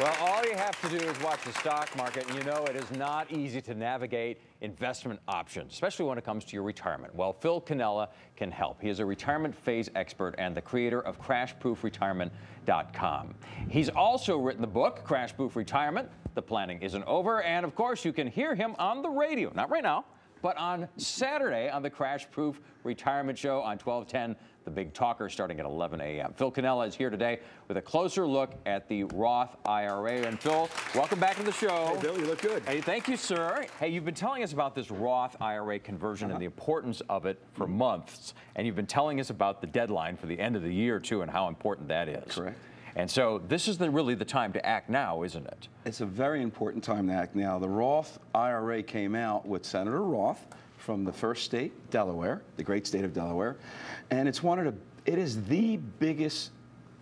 Well, all you have to do is watch the stock market, and you know it is not easy to navigate investment options, especially when it comes to your retirement. Well, Phil Cannella can help. He is a retirement phase expert and the creator of CrashProofRetirement.com. He's also written the book, Crash Proof Retirement. The planning isn't over, and of course, you can hear him on the radio. Not right now, but on Saturday on the Crash Proof Retirement Show on 1210 the big talker starting at 11 a.m. Phil Cannella is here today with a closer look at the Roth IRA. And Phil, welcome back to the show. Hey, Bill, you look good. Hey, thank you, sir. Hey, you've been telling us about this Roth IRA conversion uh -huh. and the importance of it for months. And you've been telling us about the deadline for the end of the year, too, and how important that is. Correct. And so this is the, really the time to act now, isn't it? It's a very important time to act now. The Roth IRA came out with Senator Roth from the first state, Delaware, the great state of Delaware. And it's one of the, it is the biggest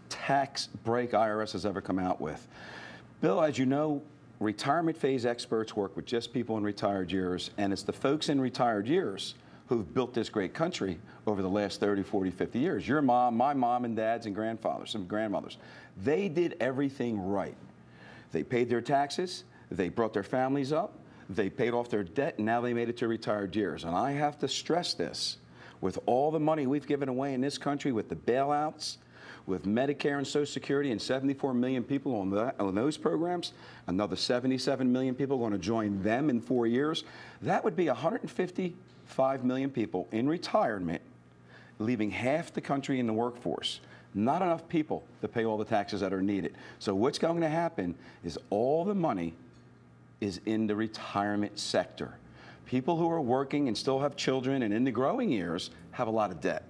tax break IRS has ever come out with. Bill, as you know, retirement phase experts work with just people in retired years, and it's the folks in retired years who've built this great country over the last 30, 40, 50 years. Your mom, my mom and dads and grandfathers and grandmothers, they did everything right. They paid their taxes, they brought their families up, they paid off their debt, and now they made it to retired years. And I have to stress this. With all the money we've given away in this country with the bailouts, with Medicare and Social Security and 74 million people on, that, on those programs, another 77 million people going to join them in four years, that would be 155 million people in retirement, leaving half the country in the workforce. Not enough people to pay all the taxes that are needed. So what's going to happen is all the money is in the retirement sector. People who are working and still have children and in the growing years have a lot of debt.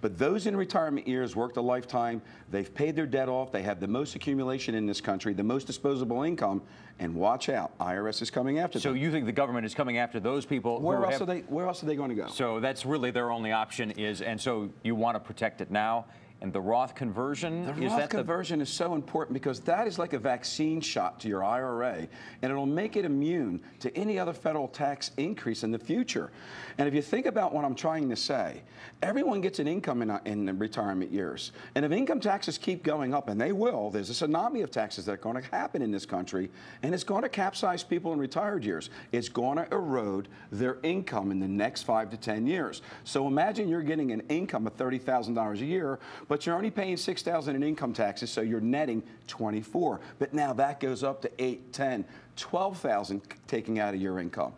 But those in retirement years worked a lifetime, they've paid their debt off, they have the most accumulation in this country, the most disposable income, and watch out, IRS is coming after so them. So you think the government is coming after those people? Where else, have, are they, where else are they going to go? So that's really their only option is, and so you want to protect it now and the Roth conversion? The Roth conversion the... is so important because that is like a vaccine shot to your IRA, and it'll make it immune to any other federal tax increase in the future. And if you think about what I'm trying to say, everyone gets an income in, uh, in retirement years. And if income taxes keep going up, and they will, there's a tsunami of taxes that are going to happen in this country, and it's going to capsize people in retired years. It's going to erode their income in the next five to 10 years. So imagine you're getting an income of $30,000 a year, but you're only paying 6000 in income taxes, so you're netting 24. But now that goes up to 8, 10, 12,000 taking out of your income.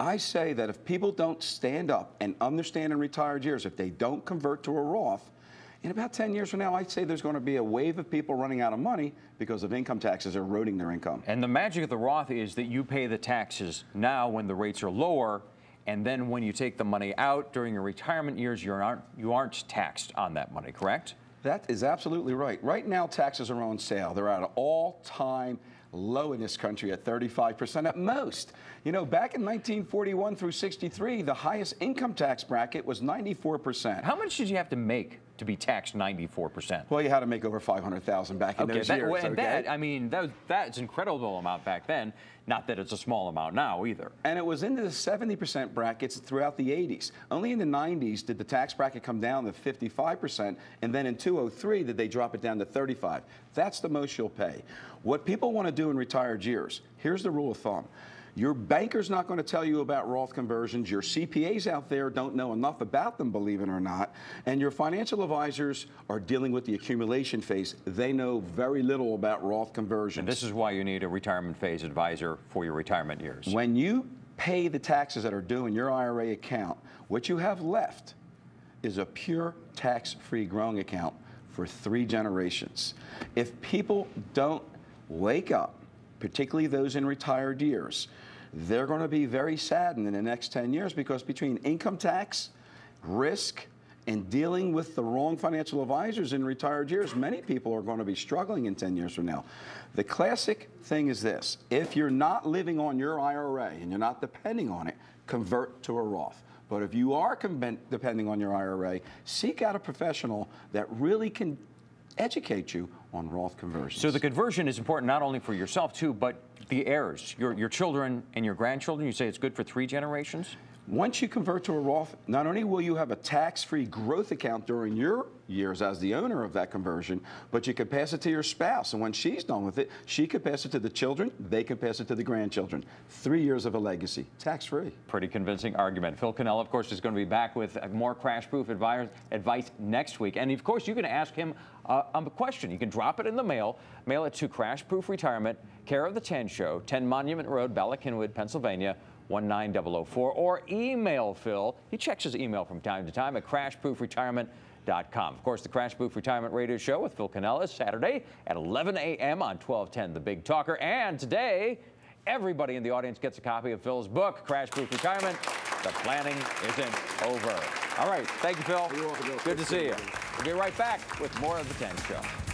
I say that if people don't stand up and understand in retired years, if they don't convert to a Roth, in about 10 years from now, I'd say there's going to be a wave of people running out of money because of income taxes eroding their income. And the magic of the Roth is that you pay the taxes now when the rates are lower and then when you take the money out during your retirement years, you aren't, you aren't taxed on that money, correct? That is absolutely right. Right now, taxes are on sale. They're at an all-time low in this country at 35% at most. You know, back in 1941 through 63, the highest income tax bracket was 94%. How much did you have to make to be taxed 94%. Well, you had to make over 500,000 back in okay, those that, years. And okay? that, I mean, that, that's an incredible amount back then. Not that it's a small amount now either. And it was into the 70% brackets throughout the 80s. Only in the 90s did the tax bracket come down to 55%, and then in 203 did they drop it down to 35. That's the most you'll pay. What people want to do in retired years, here's the rule of thumb. Your banker's not going to tell you about Roth conversions. Your CPAs out there don't know enough about them, believe it or not. And your financial advisors are dealing with the accumulation phase. They know very little about Roth conversions. And this is why you need a retirement phase advisor for your retirement years. When you pay the taxes that are due in your IRA account, what you have left is a pure tax-free growing account for three generations. If people don't wake up, particularly those in retired years, they're going to be very saddened in the next 10 years because between income tax, risk, and dealing with the wrong financial advisors in retired years, many people are going to be struggling in 10 years from now. The classic thing is this. If you're not living on your IRA and you're not depending on it, convert to a Roth. But if you are depending on your IRA, seek out a professional that really can educate you on Roth conversions. So the conversion is important not only for yourself too, but the heirs, your, your children and your grandchildren. You say it's good for three generations? Once you convert to a Roth, not only will you have a tax-free growth account during your years as the owner of that conversion, but you can pass it to your spouse. And when she's done with it, she could pass it to the children, they can pass it to the grandchildren. Three years of a legacy, tax free. Pretty convincing argument. Phil Cannella, of course, is going to be back with more crash proof advice, next week. And of course, you can ask him uh, a question. You can drop it in the mail, mail it to Crash Proof Retirement, care of the 10 Show, 10 Monument Road, Bala Cynwyd, Pennsylvania. 19004 or email Phil. He checks his email from time to time at crashproofretirement.com. Of course, the Crash Proof Retirement Radio Show with Phil Cannella is Saturday at 11 a.m. on 1210 The Big Talker. And today, everybody in the audience gets a copy of Phil's book, Crash Proof Retirement. The planning isn't over. All right. Thank you, Phil. Welcome, Good to see you. We'll be right back with more of the 10 Show.